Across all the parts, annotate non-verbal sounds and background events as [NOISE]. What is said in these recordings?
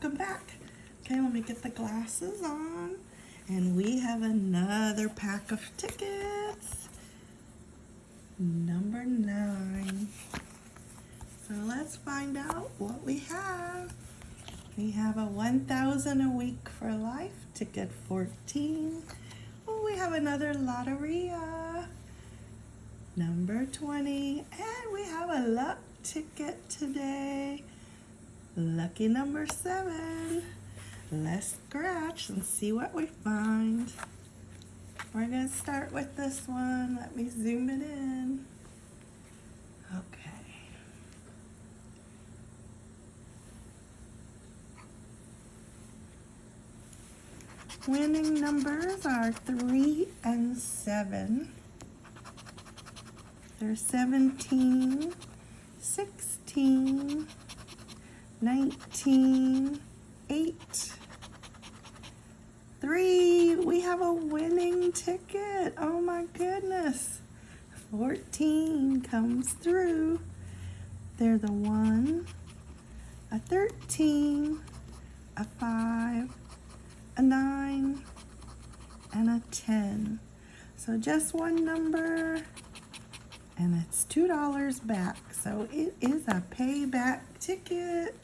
welcome back. Okay, let me get the glasses on. And we have another pack of tickets. Number nine. So let's find out what we have. We have a 1,000 a week for life, ticket 14. Oh, we have another Loteria, number 20. And we have a luck ticket today, lucky number seven. Let's scratch and see what we find. We're gonna start with this one. Let me zoom it in. Okay. Winning numbers are three and seven. There's 17, 16, 19, 8, 3. We have a winning ticket. Oh my goodness. 14 comes through. There's a 1, a 13, a 5, a 9, and a 10. So just one number, and it's $2 back. So it is a payback ticket,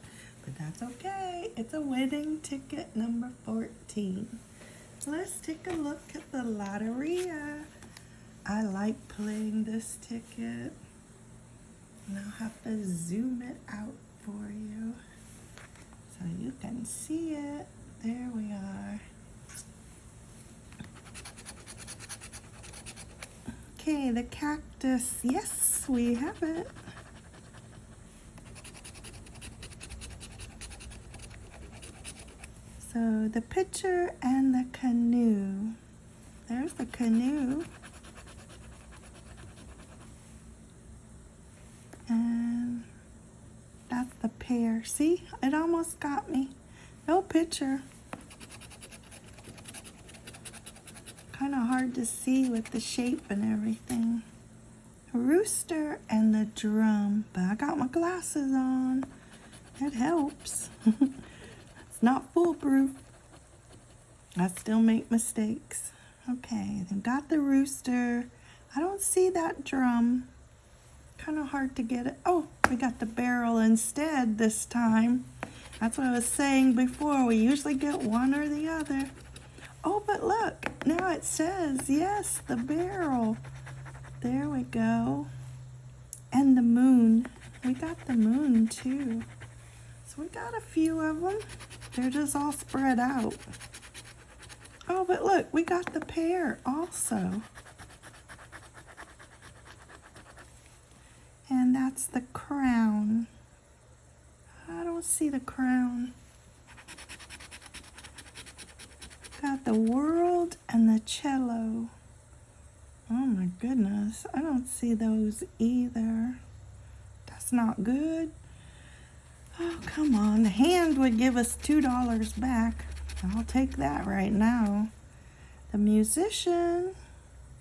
but that's okay. It's a winning ticket number 14. Let's take a look at the Loteria. I like playing this ticket. And I'll have to zoom it out for you so you can see it. There we are. Okay, the cactus. Yes, we have it. So the pitcher and the canoe. There's the canoe. And that's the pear. See, it almost got me. No pitcher. Kind of hard to see with the shape and everything. Rooster and the drum. But I got my glasses on. It helps. [LAUGHS] it's not foolproof. I still make mistakes. Okay, then got the rooster. I don't see that drum. Kind of hard to get it. Oh, we got the barrel instead this time. That's what I was saying before. We usually get one or the other. Oh, but look, now it says, yes, the barrel. There we go. And the moon. We got the moon too. So we got a few of them. They're just all spread out. Oh, but look, we got the pear also. And that's the crown. I don't see the crown. Got the world and the cello. Oh my goodness, I don't see those either. That's not good. Oh, come on. The hand would give us $2 back. I'll take that right now. The musician.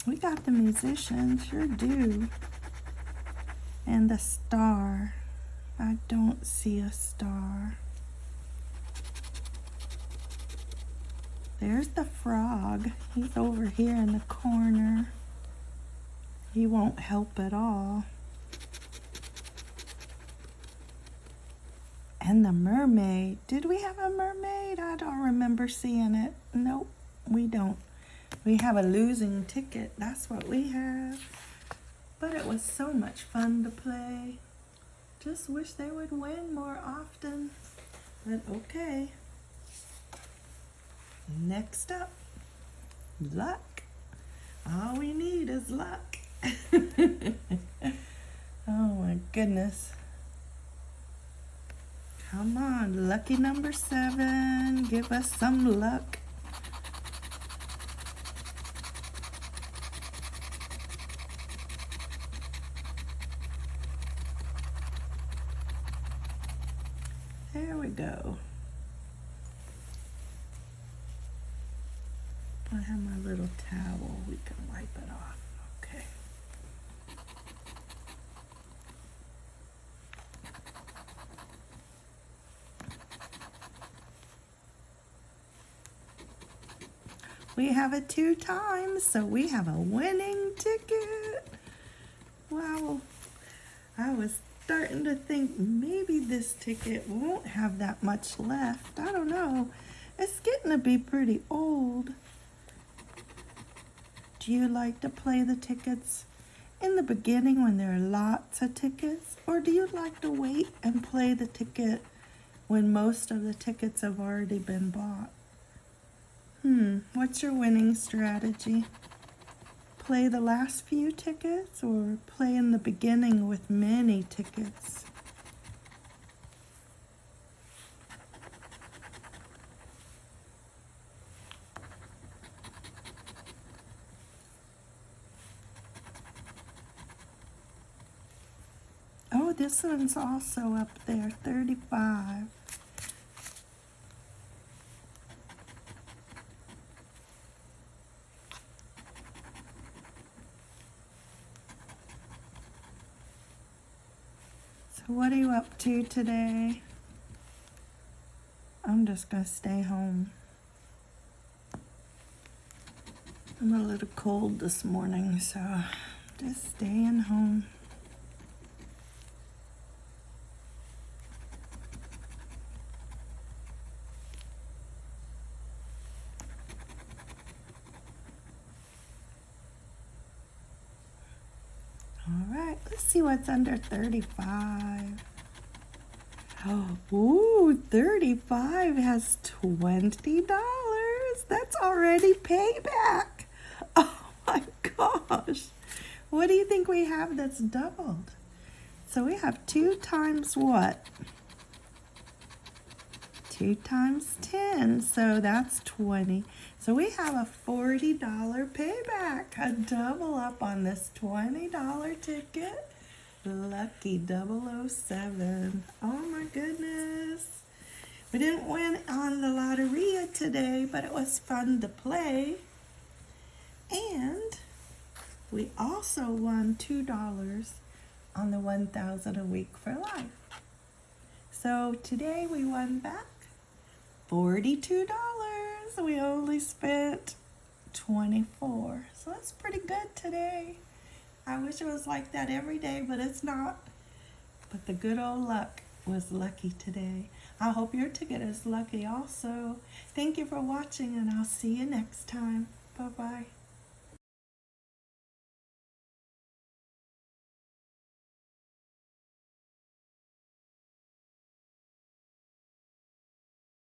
We got the musician, sure do. And the star. I don't see a star. There's the frog. He's over here in the corner. He won't help at all. And the mermaid. Did we have a mermaid? I don't remember seeing it. Nope, we don't. We have a losing ticket. That's what we have. But it was so much fun to play. Just wish they would win more often. But okay. Next up, luck. All we need is luck. [LAUGHS] oh my goodness. Come on, lucky number seven. Give us some luck. There we go. I have my little towel. We can wipe it off. We have it two times, so we have a winning ticket. Wow. I was starting to think maybe this ticket won't have that much left. I don't know. It's getting to be pretty old. Do you like to play the tickets in the beginning when there are lots of tickets? Or do you like to wait and play the ticket when most of the tickets have already been bought? Hmm, what's your winning strategy? Play the last few tickets or play in the beginning with many tickets? Oh, this one's also up there, 35. What are you up to today? I'm just gonna stay home. I'm a little cold this morning, so just staying home. All right, let's see what's under 35. Oh, ooh, 35 has $20. That's already payback. [LAUGHS] Oh my gosh. What do you think we have that's doubled? So we have two times what? Two times 10, so that's 20. So we have a $40 payback, a double up on this $20 ticket. Lucky 007. Oh my goodness. We didn't win on the Loteria today, but it was fun to play. And we also won $2 on the 1000 a week for life. So today we won back $42 we only spent 24 so that's pretty good today. I wish it was like that every day but it's not. But the good old luck was lucky today. I hope your ticket is lucky also. Thank you for watching and I'll see you next time. Bye bye